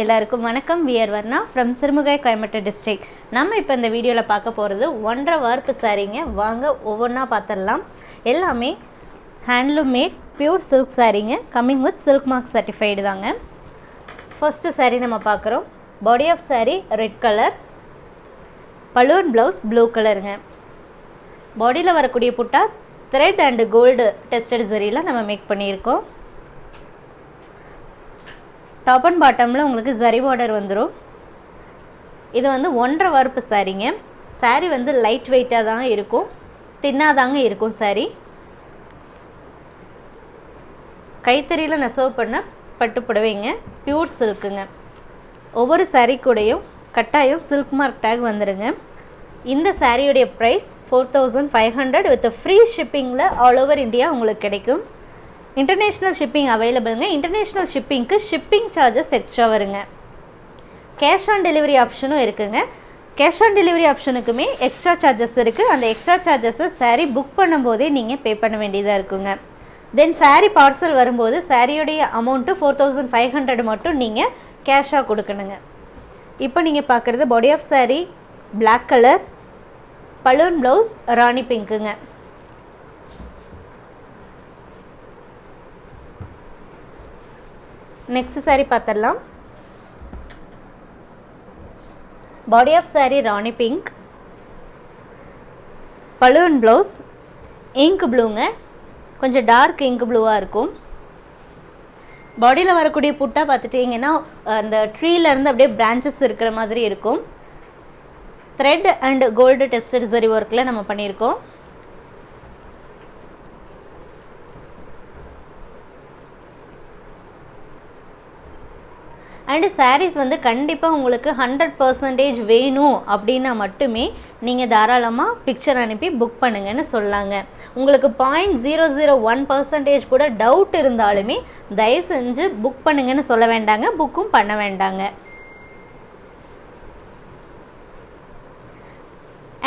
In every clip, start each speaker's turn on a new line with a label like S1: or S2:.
S1: எல்லாருக்கும் வணக்கம். We're Varna from Sirumugai Coimbatore district நம்ம இப்போ இந்த வீடியோவில் பார்க்க போகிறது ஒன்றரை வார்ப்பு சாரீங்க வாங்க ஒவ்வொன்றா பார்த்துடலாம் எல்லாமே handloom made pure silk சாரீங்க coming with silk mark certified தாங்க. ஃபர்ஸ்ட்டு சாரீ நம்ம பார்க்குறோம். Body of sari red colour balloon blouse blue கலருங்க பாடியில் வரக்கூடிய புட்டா த்ரெட் அண்டு கோல்டு டெஸ்டட் சரியில் நம்ம மேக் பண்ணியிருக்கோம். டாப் அண்ட் பாட்டமில் உங்களுக்கு ஜரி பார்டர் வந்துடும் இது வந்து ஒன்றரை வறுப்பு சாரீங்க. saree வந்து லைட் வெயிட்டாக தான் இருக்கும். தின்னாக தாங்க இருக்கும் saree கைத்தறியில் நெசவு பண்ண பட்டு புடவைங்க. பியூர் சில்க்குங்க ஒவ்வொரு சாரீ கூடையும் கட்டாயம் சில்க் மார்க் டேக் வந்துடுங்க இந்த சாரியுடைய price four thousand five hundred with free ஷிப்பிங்கில் all over India உங்களுக்கு கிடைக்கும். இன்டர்நேஷ்னல் ஷிப்பிங் அவைலபிளுங்க இன்டர்நேஷ்னல் ஷிப்பிங்க்கு ஷிப்பிங் சார்ஜஸ் எக்ஸ்ட்ரா வருங்க. கேஷ் ஆன் டெலிவரி ஆப்ஷனும் இருக்குங்க. கேஷ் ஆன் டெலிவரி ஆப்ஷனுக்குமே எக்ஸ்ட்ரா சார்ஜஸ் இருக்குது அந்த எக்ஸ்ட்ரா சார்ஜஸை சாரீ புக் பண்ணும்போதே நீங்கள் பே பண்ண வேண்டியதாக இருக்குங்க. தென் சாரீ பார்சல் வரும்போது சாரியுடைய amount four thousand five hundred மட்டும் நீங்கள் கேஷாக கொடுக்கணுங்க. இப்போ நீங்கள் பார்க்குறது body of sari black colour balloon blouse rani பிங்க்குங்க next sari பார்த்துடலாம் body of sari rani pink balloon blouse ink ப்ளூங்க கொஞ்சம் டார்க் இங்க் ப்ளூவாக இருக்கும் பாடியில் வரக்கூடிய புட்டா பார்த்துட்டிங்கன்னா அந்த ட்ரீலேருந்து அப்படியே பிரான்ச்சஸ் இருக்கிற மாதிரி இருக்கும் த்ரெட் அண்ட் கோல்டு டெஸ்டட் சரி ஒர்க்கில் நம்ம பண்ணியிருக்கோம் அண்டு சாரீஸ் வந்து கண்டிப்பாக உங்களுக்கு ஹண்ட்ரட் பர்சன்டேஜ் வேணும் அப்படின்னா மட்டுமே நீங்கள் தாராளமாக பிக்சர் அனுப்பி புக் பண்ணுங்கன்னு சொல்லாங்க. உங்களுக்கு point zero zero one percentage கூட டவுட் இருந்தாலுமே தயவு செஞ்சு புக் பண்ணுங்கன்னு சொல்ல வேண்டாங்க புக்கும் பண்ண வேண்டாங்க.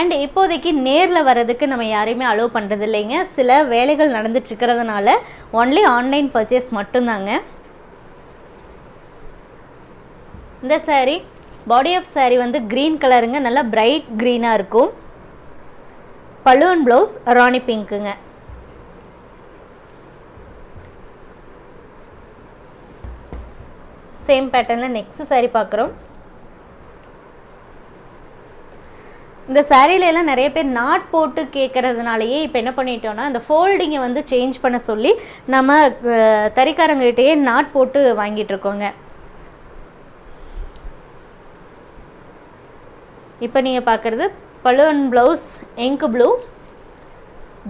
S1: அண்ட் இப்போதைக்கு நேரில் வர்றதுக்கு நம்ம யாரையுமே அலோவ் பண்ணுறது இல்லைங்க சில வேலைகள் நடந்துட்டு இருக்கிறதுனால ஒன்லி ஆன்லைன் பர்ச்சேஸ் மட்டும்தாங்க. இந்த சாரீ பாடி ஆஃப் சாரீ வந்து க்ரீன் கலருங்க நல்லா பிரைட் க்ரீனாக இருக்கும். பலூன் ப்ளவுஸ் ராணி பிங்க்குங்க சேம் பேட்டர்னில் நெக்ஸ்ட் சாரீ பார்க்குறோம். இந்த சாரியில நிறைய பேர் நாட் போட்டு கேட்குறதுனாலயே இப்போ என்ன பண்ணிட்டோம்னா அந்த ஃபோல்டிங்கை வந்து சேஞ்ச் பண்ண சொல்லி நம்ம தறிக்காரங்ககிட்டயே நாட் போட்டு வாங்கிட்டு இருக்கோங்க. இப்போ நீங்கள் பார்க்குறது balloon blouse ink blue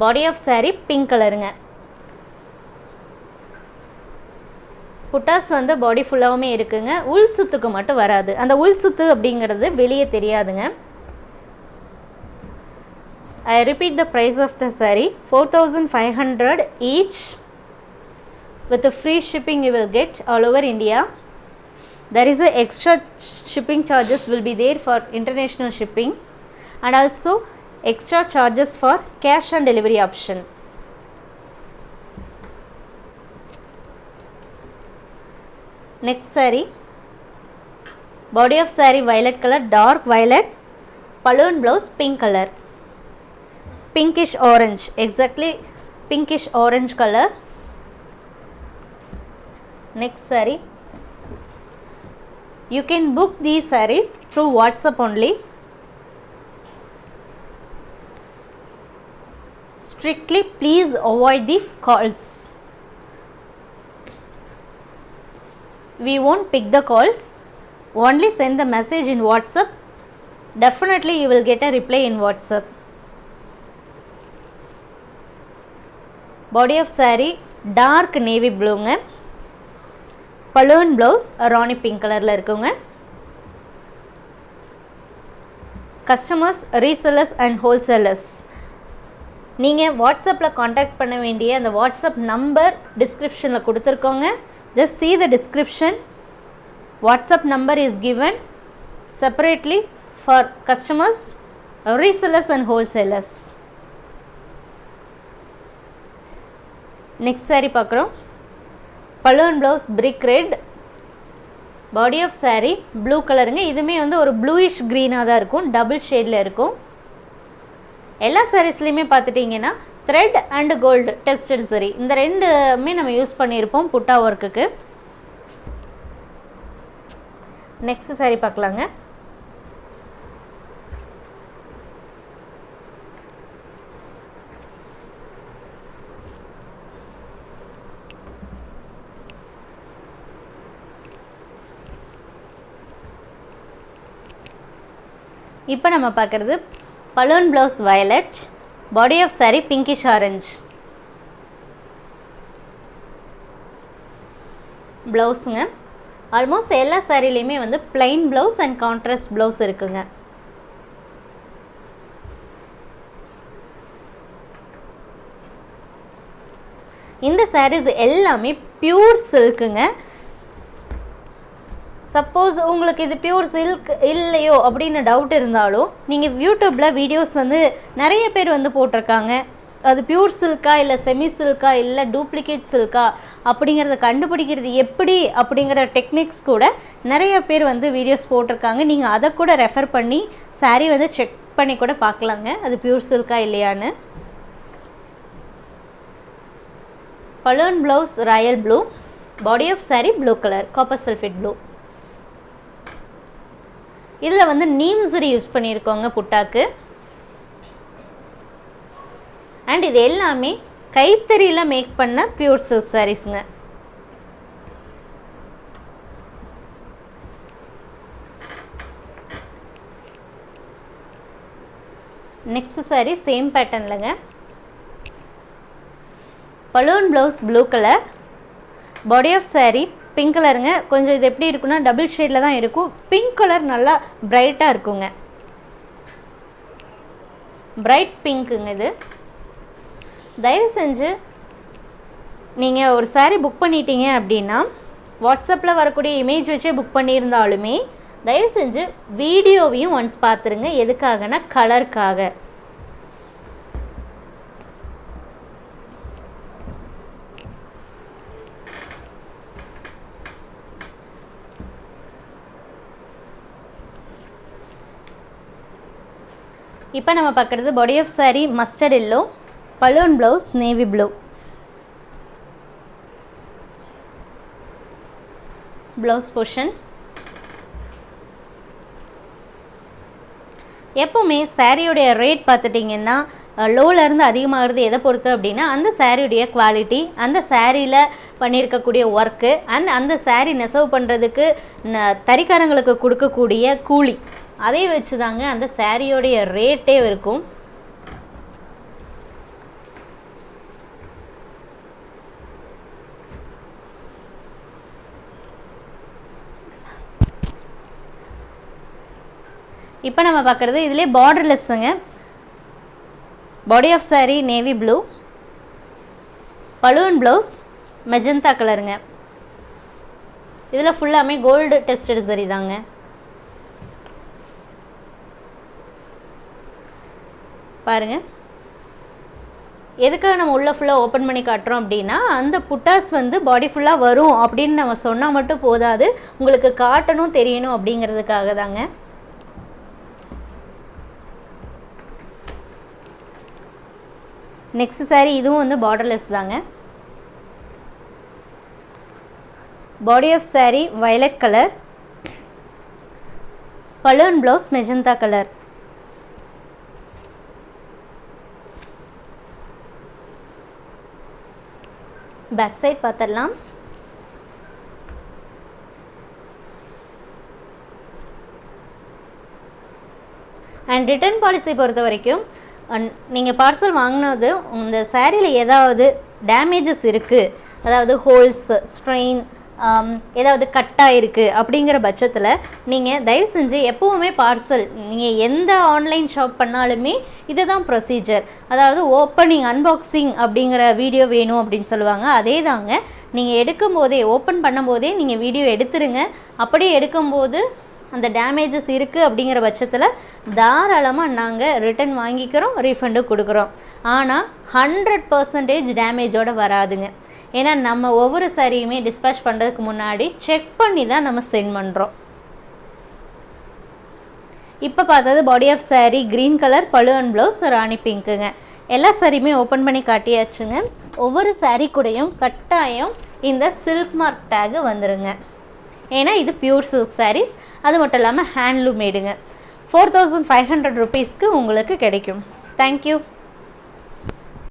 S1: body of saree pink கலருங்க புட்டாஸ் வந்து பாடி ஃபுல்லாகவுமே இருக்குங்க. உள் சுத்துக்கு மட்டும் வராது. அந்த உள் சுத்து அப்படிங்கிறது வெளியே தெரியாதுங்க. I repeat the price of the of the saree. 4500 each. With the free shipping you will get all over India. There is a extra shipping charges will be there for international shipping and also extra charges for cash and delivery option. Next saree. Body of saree violet color dark violet balloon blouse pink color. Pinkish orange exactly pinkish orange color. Next saree you can book these sarees through WhatsApp only. Strictly please avoid the calls. We won't pick the calls. Only send the message in WhatsApp. Definitely you will get a reply in WhatsApp. Body of saree dark navy blue. Balloon blouse rani pink கலரில் இருக்குங்க. Customers resellers and wholesalers நீங்கள் வாட்ஸ்அப்பில் contact பண்ண வேண்டிய அந்த WhatsApp number டிஸ்கிரிப்ஷனில் கொடுத்துருக்கோங்க. Just see the description WhatsApp number is given separately for customers resellers and wholesalers next sari பார்க்குறோம். Balloon blouse brick red body of sari blue கலருங்க இதுவுமே வந்து ஒரு ப்ளூயிஷ் க்ரீனாக தான் இருக்கும். டபுள் ஷேடில் இருக்கும். எல்லா சாரீஸ்லேயுமே பார்த்துட்டிங்கன்னா த்ரெட் அண்ட் கோல்டு டெஸ்டட் சரி இந்த ரெண்டுமே நம்ம யூஸ் பண்ணியிருப்போம் புட்டா ஒர்க்குக்கு நெக்ஸ்ட் saree பார்க்கலாங்க. இப்போ நம்ம பார்க்குறது balloon blouse violet body of sari pinkish orange ப்ளவுஸுங்க almost எல்லா சாரிலையுமே வந்து plain blouse and contrast blouse இருக்குங்க. இந்த சாரீஸ் எல்லாமே பியூர் சில்க்குங்க சப்போஸ் உங்களுக்கு இது பியூர் சில்க் இல்லையோ அப்படின்னு டவுட் இருந்தாலும் நீங்கள் யூடியூப்பில் வீடியோஸ் வந்து நிறைய பேர் வந்து போட்டிருக்காங்க. அது பியூர் சில்கா இல்லை செமி சில்கா இல்லை டூப்ளிகேட் சில்கா அப்படிங்கிறத கண்டுபிடிக்கிறது எப்படி அப்படிங்கிற டெக்னிக்ஸ் கூட நிறைய பேர் வந்து வீடியோஸ் போட்டிருக்காங்க. நீங்கள் அதை கூட ரெஃபர் பண்ணி சாரீ வந்து செக் பண்ணி கூட பார்க்கலாங்க. அது பியூர் சில்கா இல்லையான்னு. Balloon blouse royal blue body of saree blue colour copper sulphate blue இதில் வந்து நீம்சரி யூஸ் பண்ணியிருக்கோங்க புட்டாக்கு. அண்ட் இது எல்லாமே கைத்தறியில் மேக் பண்ண பியூர் சில்க் சாரீஸுங்க next sari same பேட்டர்னில்ங்க balloon blouse blue colour body of sari pink கலருங்க கொஞ்சம் இது எப்படி இருக்குன்னா டபுள் ஷேடில் தான் இருக்கும். பிங்க் கலர் நல்லா பிரைட்டாக இருக்குங்க. பிரைட் பிங்க்குங்க இது. தயவு செஞ்சு நீங்கள் ஒரு saree புக் பண்ணிட்டீங்க அப்படின்னா வாட்ஸ்அப்பில் வரக்கூடிய இமேஜ் வச்சே புக் பண்ணியிருந்தாலுமே தயவு செஞ்சு வீடியோவையும் ஒன்ஸ் பார்த்துருங்க எதுக்காகனா கலருக்காக இப்போ நம்ம பார்க்குறது body of saree mustard yellow balloon blouse navy blue blouse portion எப்போவுமே சாரியுடைய ரேட் பார்த்துட்டிங்கன்னா லோலேருந்து அதிகமாகிறது எதை பொறுத்து அப்படின்னா அந்த சாரியுடைய குவாலிட்டி அந்த சாரியில் பண்ணியிருக்கக்கூடிய ஒர்க்கு அண்ட் அந்த saree நெசவு பண்ணுறதுக்கு ந- தறிக்காரங்களுக்கு கொடுக்கக்கூடிய கூலி. அதை வச்சு தாங்க அந்த சாரியோடைய ரேட்டே இருக்கும். இப்போ நம்ம பார்க்குறது இதிலே பார்டர்லெஸ்ஸுங்க body of saree navy blue balloon blouse magenta கலருங்க இதில் ஃபுல்லாமே கோல்டு டெஸ்டட் சரி தாங்க. பாருங்க. எதுக்காக நம்ம உள்ளே ஃபுல்லாக ஓப்பன் பண்ணி காட்டுறோம் அப்படின்னா அந்த புட்டாஸ் வந்து பாடி ஃபுல்லாக வரும் அப்படின்னு நம்ம சொன்னால் மட்டும் போதாது. உங்களுக்கு காட்டணும் தெரியணும் அப்படிங்கிறதுக்காக தாங்க. நெக்ஸ்ட் சாரீ இதுவும் வந்து பார்டர்லெஸ் தாங்க. Body of sari violet colour balloon blouse magenta colour back side பார்த்துடலாம் அண்ட் ரிட்டர்ன் பாலிசி பொறுத்த வரைக்கும் நீங்கள் பார்சல் வாங்கினது இந்த சேரீயில் ஏதாவது டேமேஜஸ் இருக்குது அதாவது ஹோல்ஸ் ஸ்ட்ரெயின் ஏதாவது கட்டாக இருக்குது அப்படிங்கிற பட்சத்தில் நீங்கள் தயவு செஞ்சு எப்போவுமே பார்சல் நீங்கள் எந்த ஆன்லைன் ஷாப் பண்ணாலுமே இதுதான் ப்ரொசீஜர் அதாவது ஓப்பனிங் அன்பாக்சிங் அப்படிங்கிற வீடியோ வேணும் அப்படின்னு சொல்லுவாங்க. அதே தாங்க நீங்கள் எடுக்கும்போதே ஓப்பன் பண்ணும்போதே நீங்கள் வீடியோ எடுத்துருங்க. அப்படியே எடுக்கும்போது அந்த டேமேஜஸ் இருக்குது அப்படிங்கிற பட்சத்தில் தாராளமாக நாங்கள் ரிட்டன் வாங்கிக்கிறோம் ரீஃபண்டும் கொடுக்குறோம். ஆனால் ஹண்ட்ரட் பர்சன்டேஜ் டேமேஜோடு வராதுங்க. ஏன்னா நம்ம ஒவ்வொரு சாரியுமே டிஸ்பேச் பண்ணுறதுக்கு முன்னாடி செக் பண்ணி தான் நம்ம சென்ட் பண்ணுறோம் இப்போ பார்த்தது body of saree green colour பழு அண்ட் ப்ளவுஸ் ராணி பிங்க்குங்க எல்லா சாரியுமே ஓப்பன் பண்ணி காட்டியாச்சுங்க. ஒவ்வொரு saree கூடயும் கட்டாயம் இந்த சில்க் மார்க் டேகு வந்துருங்க. ஏன்னா இது பியூர் சில்க் சாரீஸ் அது மட்டும் இல்லாமல் ஹேண்ட்லூம் மேடுங்க ஃபோர் தௌசண்ட் ஃபைவ் ஹண்ட்ரட் ருபீஸ்க்கு உங்களுக்கு கிடைக்கும். தேங்க்யூ